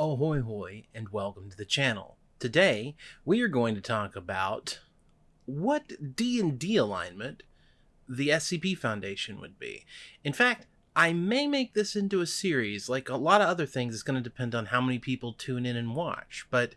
Ahoy hoy and welcome to the channel. Today we are going to talk about what D&D alignment the SCP Foundation would be. In fact, I may make this into a series, like a lot of other things it's going to depend on how many people tune in and watch, but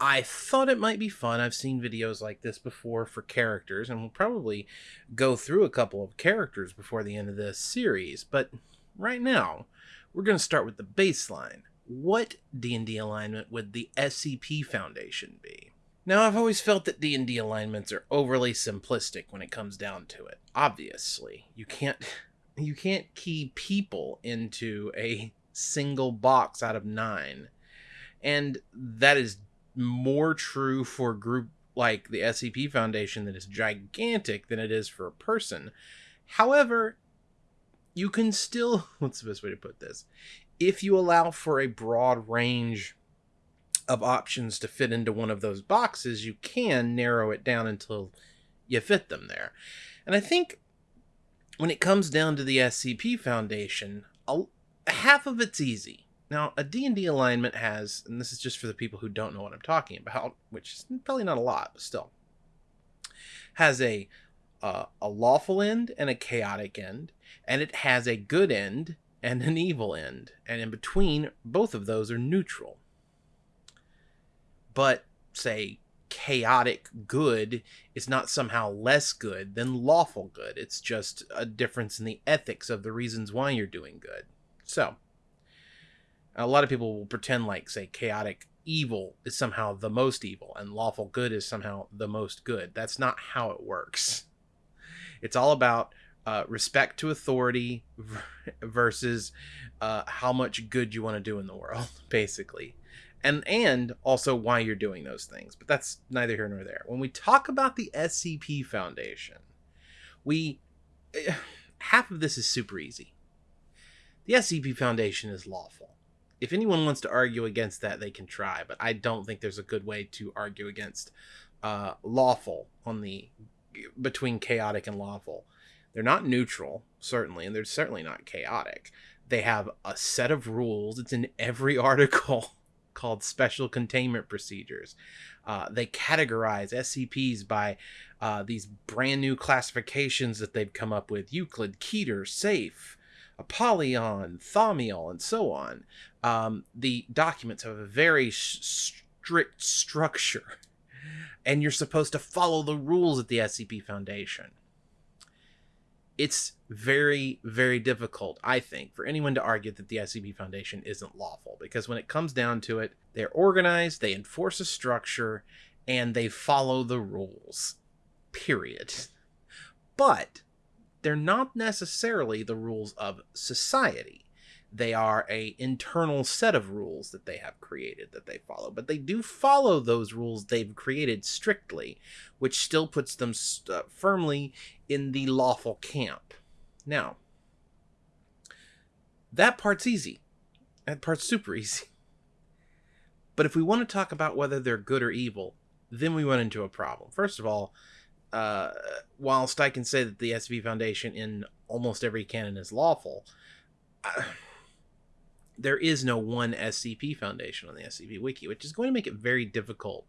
I thought it might be fun. I've seen videos like this before for characters, and we'll probably go through a couple of characters before the end of this series, but right now, we're going to start with the baseline what D&D alignment would the SCP Foundation be? Now, I've always felt that D&D alignments are overly simplistic when it comes down to it. Obviously, you can't you can't key people into a single box out of 9. And that is more true for group like the SCP Foundation that is gigantic than it is for a person. However, you can still what's the best way to put this if you allow for a broad range of options to fit into one of those boxes, you can narrow it down until you fit them there. And I think when it comes down to the SCP Foundation, a, half of it's easy. Now, a D&D alignment has, and this is just for the people who don't know what I'm talking about, which is probably not a lot, but still, has a uh, a lawful end and a chaotic end, and it has a good end and an evil end, and in between, both of those are neutral. But, say, chaotic good is not somehow less good than lawful good. It's just a difference in the ethics of the reasons why you're doing good. So, a lot of people will pretend like, say, chaotic evil is somehow the most evil and lawful good is somehow the most good. That's not how it works. It's all about uh, respect to authority versus uh, how much good you want to do in the world, basically. And and also why you're doing those things. But that's neither here nor there. When we talk about the SCP Foundation, we half of this is super easy. The SCP Foundation is lawful. If anyone wants to argue against that, they can try, but I don't think there's a good way to argue against uh, lawful on the between chaotic and lawful. They're not neutral, certainly, and they're certainly not chaotic. They have a set of rules. It's in every article called special containment procedures. Uh, they categorize SCPs by uh, these brand new classifications that they've come up with Euclid, Keter, Safe, Apollyon, Thaumiel, and so on. Um, the documents have a very strict structure, and you're supposed to follow the rules at the SCP Foundation it's very, very difficult, I think, for anyone to argue that the SCP Foundation isn't lawful because when it comes down to it, they're organized, they enforce a structure, and they follow the rules. Period. But they're not necessarily the rules of society they are a internal set of rules that they have created that they follow. But they do follow those rules they've created strictly which still puts them st- uh, firmly in the lawful camp. Now that part's easy. That part's super easy. But if we want to talk about whether they're good or evil then we run into a problem. First of all uh, whilst i can say that the SCP Foundation in almost every canon is lawful uh, there is no one SCP foundation on the SCP wiki, which is going to make it very difficult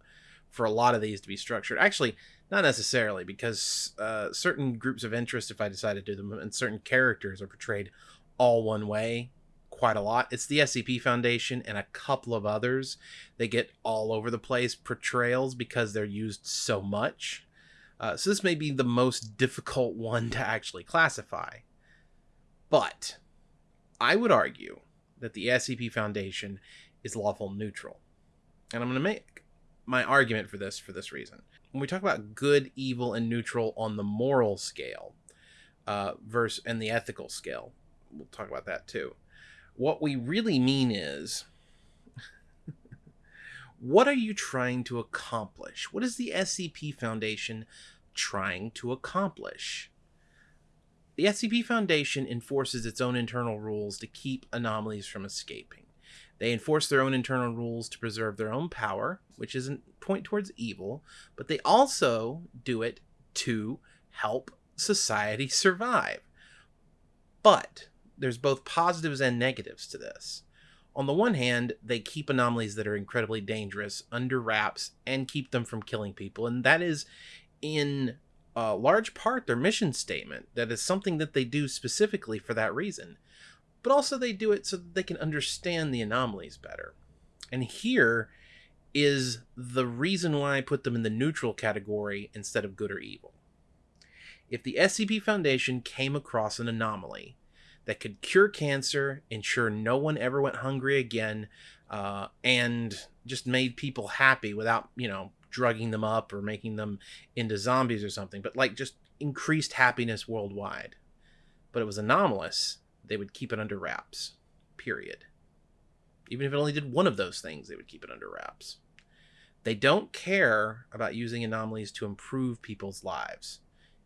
for a lot of these to be structured. Actually, not necessarily, because uh, certain groups of interest, if I decide to do them, and certain characters are portrayed all one way quite a lot. It's the SCP Foundation and a couple of others. They get all over the place portrayals because they're used so much. Uh, so this may be the most difficult one to actually classify. But I would argue that the SCP Foundation is lawful neutral. And I'm going to make my argument for this for this reason. When we talk about good, evil, and neutral on the moral scale, uh, verse and the ethical scale, we'll talk about that too. What we really mean is, what are you trying to accomplish? What is the SCP Foundation trying to accomplish? The SCP Foundation enforces its own internal rules to keep anomalies from escaping. They enforce their own internal rules to preserve their own power, which isn't point towards evil, but they also do it to help society survive. But there's both positives and negatives to this. On the one hand, they keep anomalies that are incredibly dangerous under wraps and keep them from killing people, and that is in a large part their mission statement. That is something that they do specifically for that reason. But also, they do it so that they can understand the anomalies better. And here is the reason why I put them in the neutral category instead of good or evil. If the SCP Foundation came across an anomaly that could cure cancer, ensure no one ever went hungry again, uh, and just made people happy without, you know, drugging them up or making them into zombies or something, but like just increased happiness worldwide. But it was anomalous, they would keep it under wraps. Period. Even if it only did one of those things, they would keep it under wraps. They don't care about using anomalies to improve people's lives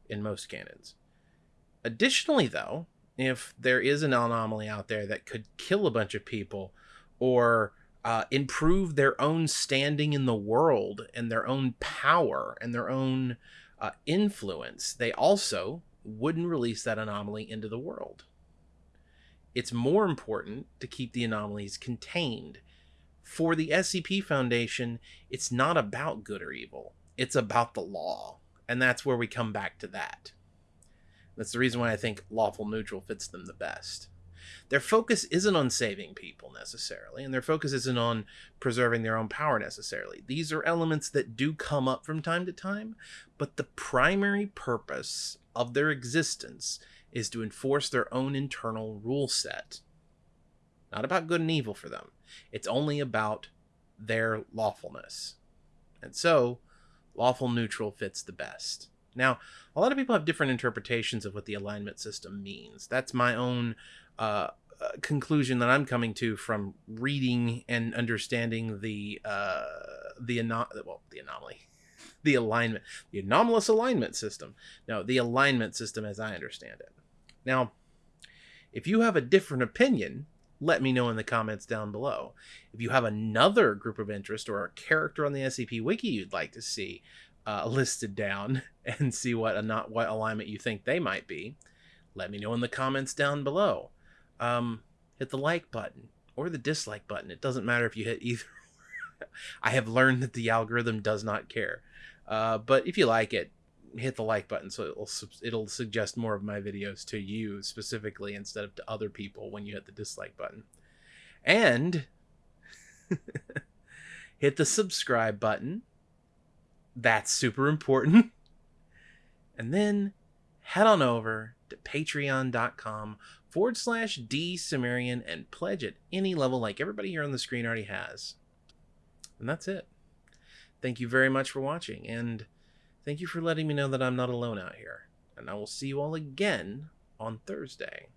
in most canons. Additionally, though, if there is an anomaly out there that could kill a bunch of people or uh, improve their own standing in the world and their own power and their own uh, influence, they also wouldn't release that anomaly into the world. It's more important to keep the anomalies contained. For the SCP Foundation, it's not about good or evil, it's about the law. And that's where we come back to that. That's the reason why I think lawful neutral fits them the best. Their focus isn't on saving people necessarily, and their focus isn't on preserving their own power necessarily. These are elements that do come up from time to time, but the primary purpose of their existence is to enforce their own internal rule set. Not about good and evil for them, it's only about their lawfulness. And so, lawful neutral fits the best. Now, a lot of people have different interpretations of what the alignment system means. That's my own uh, conclusion that I'm coming to from reading and understanding the uh, the ano- well the anomaly, the alignment, the anomalous alignment system. No, the alignment system as I understand it. Now, if you have a different opinion, let me know in the comments down below. If you have another group of interest or a character on the SCP Wiki you'd like to see uh, listed down and see what not what alignment you think they might be, let me know in the comments down below. Um, hit the like button or the dislike button. It doesn't matter if you hit either. I have learned that the algorithm does not care. Uh, but if you like it, hit the like button so it'll it'll suggest more of my videos to you specifically instead of to other people when you hit the dislike button. And hit the subscribe button that's super important. And then head on over to patreon.com forward slash D Cimmerian and pledge at any level like everybody here on the screen already has. And that's it. Thank you very much for watching, and thank you for letting me know that I'm not alone out here. And I will see you all again on Thursday.